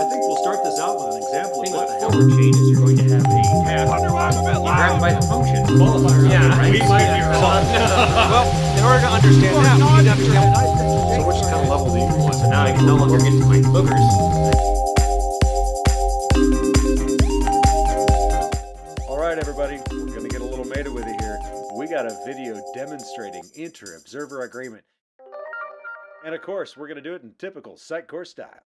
I think we'll start this out with an example of what with the the hell. forward chain is you're going to have a tab. Grab by the function qualifier. Yeah, right? we might be wrong. Well, in order to understand that, we need to understand. So which kind of level do you want? So now I can no longer get to my boogers. All right, everybody, we're going to get a little meta with it here. We got a video demonstrating inter-observer agreement. And of course, we're going to do it in typical Sitecore style.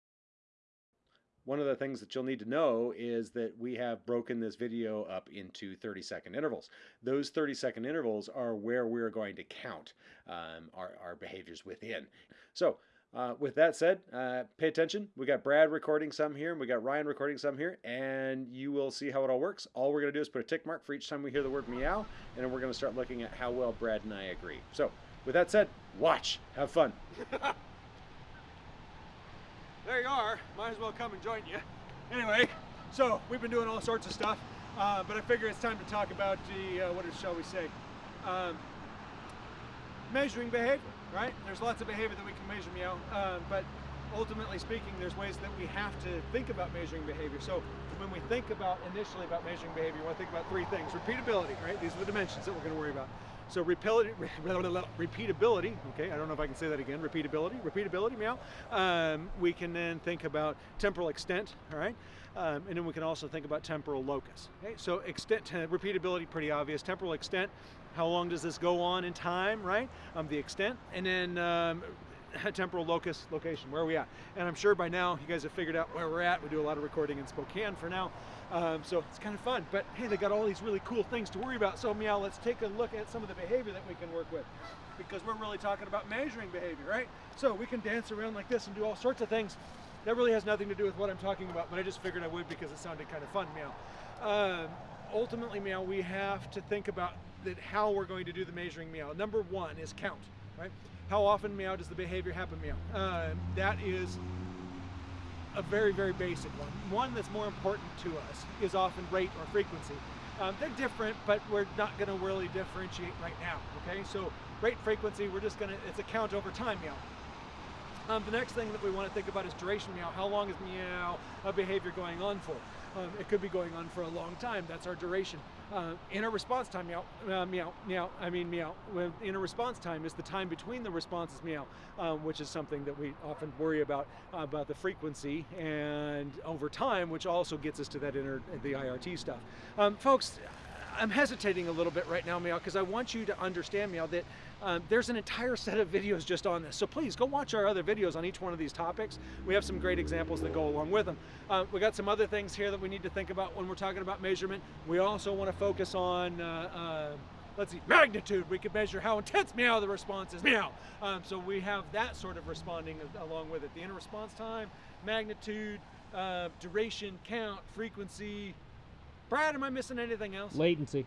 One of the things that you'll need to know is that we have broken this video up into 30 second intervals. Those 30 second intervals are where we're going to count um, our, our behaviors within. So, uh, with that said, uh, pay attention. We got Brad recording some here, and we got Ryan recording some here, and you will see how it all works. All we're going to do is put a tick mark for each time we hear the word meow, and then we're going to start looking at how well Brad and I agree. So, with that said, watch, have fun. There you are. Might as well come and join you. Anyway, so we've been doing all sorts of stuff, uh, but I figure it's time to talk about the, uh, what is, shall we say, um, measuring behavior, right? There's lots of behavior that we can measure, meow, uh, but ultimately speaking, there's ways that we have to think about measuring behavior. So when we think about initially about measuring behavior, we want to think about three things. Repeatability, right? These are the dimensions that we're going to worry about. So repeatability, okay, I don't know if I can say that again, repeatability, repeatability, meow. Um, we can then think about temporal extent, all right? Um, and then we can also think about temporal locus. Okay, so extent, repeatability, pretty obvious. Temporal extent, how long does this go on in time, right? Um, the extent, and then um, temporal locus, location, where are we at? And I'm sure by now you guys have figured out where we're at. We do a lot of recording in Spokane for now. Um, so it's kind of fun, but hey, they got all these really cool things to worry about. So meow, let's take a look at some of the behavior that we can work with because we're really talking about measuring behavior, right? So we can dance around like this and do all sorts of things. That really has nothing to do with what I'm talking about, but I just figured I would because it sounded kind of fun, meow. Um, ultimately, meow, we have to think about that how we're going to do the measuring meow. Number one is count, right? How often meow does the behavior happen meow? Uh, that is a very, very basic one. One that's more important to us is often rate or frequency. Um, they're different, but we're not going to really differentiate right now, okay? So rate frequency, we're just going to, it's a count over time meow. Um, the next thing that we want to think about is duration meow. How long is meow a behavior going on for? Um, it could be going on for a long time. That's our duration. Uh, inter-response time meow, uh, meow, meow. I mean meow. Inter-response time is the time between the responses meow, um, which is something that we often worry about uh, about the frequency and over time, which also gets us to that inner the IRT stuff. Um, folks, I'm hesitating a little bit right now, Meow, because I want you to understand, Meow, that um, there's an entire set of videos just on this. So please go watch our other videos on each one of these topics. We have some great examples that go along with them. Uh, we got some other things here that we need to think about when we're talking about measurement. We also want to focus on uh, uh, let's see, magnitude. We could measure how intense meow the response is, meow. Um, so we have that sort of responding along with it. The inter-response time, magnitude, uh, duration, count, frequency. Brad, am I missing anything else? Latency.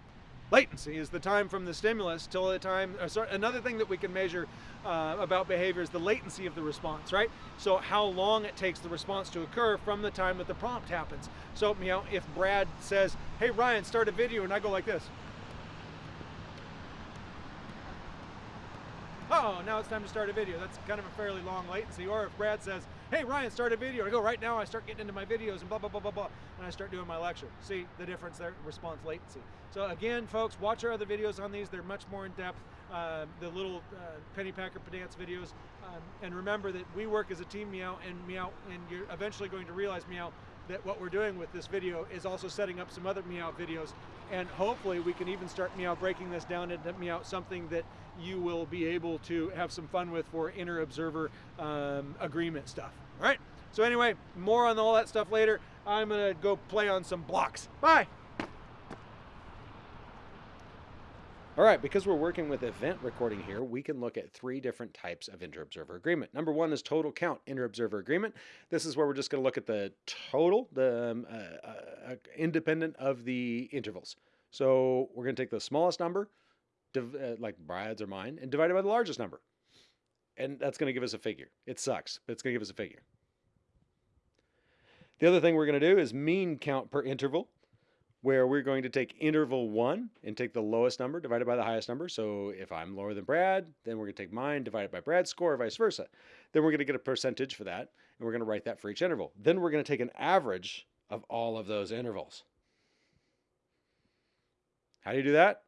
Latency is the time from the stimulus till the time. Uh, sorry, another thing that we can measure uh, about behavior is the latency of the response, right? So how long it takes the response to occur from the time that the prompt happens. So you know, if Brad says, "Hey Ryan, start a video," and I go like this. Oh, now it's time to start a video. That's kind of a fairly long latency. Or if Brad says, hey Ryan, start a video. I go, right now I start getting into my videos and blah, blah, blah, blah, blah. And I start doing my lecture. See the difference there, response latency. So again, folks, watch our other videos on these. They're much more in depth. Uh, the little uh, Pennypacker Pedance videos. Um, and remember that we work as a team, Meow, and Meow, and you're eventually going to realize, Meow, that what we're doing with this video is also setting up some other Meow videos. And hopefully we can even start Meow breaking this down into Meow something that you will be able to have some fun with for inter-observer um, agreement stuff. All right. So anyway, more on all that stuff later. I'm gonna go play on some blocks. Bye. All right, because we're working with event recording here, we can look at three different types of inter-observer agreement. Number one is total count inter-observer agreement. This is where we're just going to look at the total, the um, uh, uh, independent of the intervals. So we're going to take the smallest number, div- uh, like Brad's or mine, and divide it by the largest number. And that's going to give us a figure. It sucks, but it's going to give us a figure. The other thing we're going to do is mean count per interval. where we're going to take interval one and take the lowest number divided by the highest number. So if I'm lower than Brad, then we're going to take mine divided by Brad's score, or vice versa. Then we're going to get a percentage for that, and we're going to write that for each interval. Then we're going to take an average of all of those intervals. How do you do that?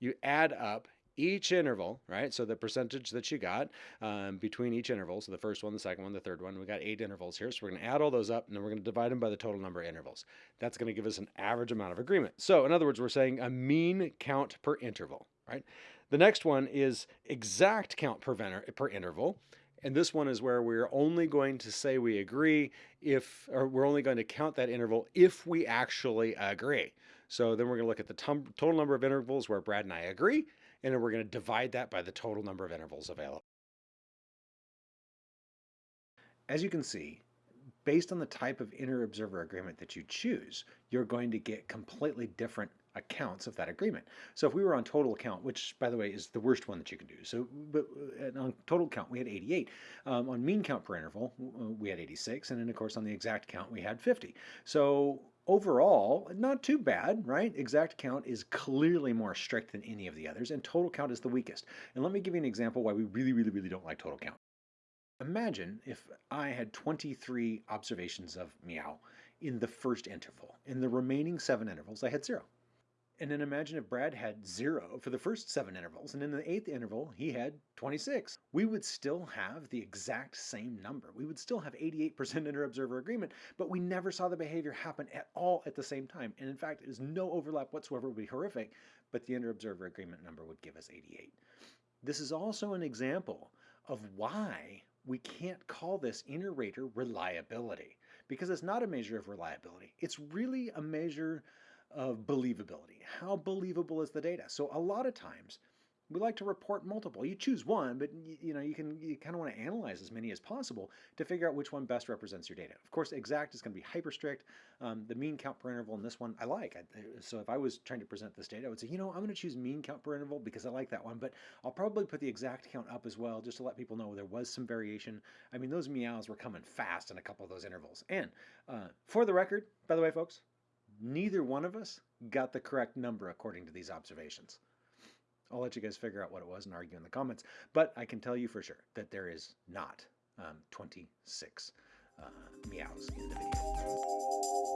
You add up each interval, right? So the percentage that you got um, between each interval, so the first one, the second one, the third one, we got eight intervals here. So we're going to add all those up and then we're going to divide them by the total number of intervals. That's going to give us an average amount of agreement. So in other words, we're saying a mean count per interval, right? The next one is exact count per, per interval. And this one is where we're only going to say we agree if, or we're only going to count that interval if we actually agree. So then we're going to look at the total number of intervals where Brad and I agree, and then we're going to divide that by the total number of intervals available. As you can see, based on the type of inter-observer agreement that you choose, you're going to get completely different accounts of that agreement. So if we were on total count, which by the way is the worst one that you can do. So but on total count we had 88. Um, on mean count per interval we had 86 and then of course on the exact count we had 50. So overall, not too bad, right? Exact count is clearly more strict than any of the others, and total count is the weakest. And let me give you an example why we really, really, really don't like total count. Imagine if I had 23 observations of meow in the first interval. In the remaining seven intervals, I had zero. And then imagine if Brad had zero for the first seven intervals, and in the eighth interval, he had 26. We would still have the exact same number. We would still have 88% inter-observer agreement, but we never saw the behavior happen at all at the same time. And in fact, there's no overlap whatsoever. It would be horrific, but the inter-observer agreement number would give us 88. This is also an example of why we can't call this inter-rater reliability, because it's not a measure of reliability. It's really a measure of believability. How believable is the data? So a lot of times we like to report multiple. You choose one, but you, know you can you kind of want to analyze as many as possible to figure out which one best represents your data. Of course, exact is going to be hyper strict. Um, the mean count per interval in this one I like. I, so if I was trying to present this data, I would say, you know, I'm going to choose mean count per interval because I like that one, but I'll probably put the exact count up as well just to let people know there was some variation. I mean, those meows were coming fast in a couple of those intervals. And uh, for the record, by the way, folks, neither one of us got the correct number according to these observations. I'll let you guys figure out what it was and argue in the comments, but I can tell you for sure that there is not um, 26 uh, meows in the video.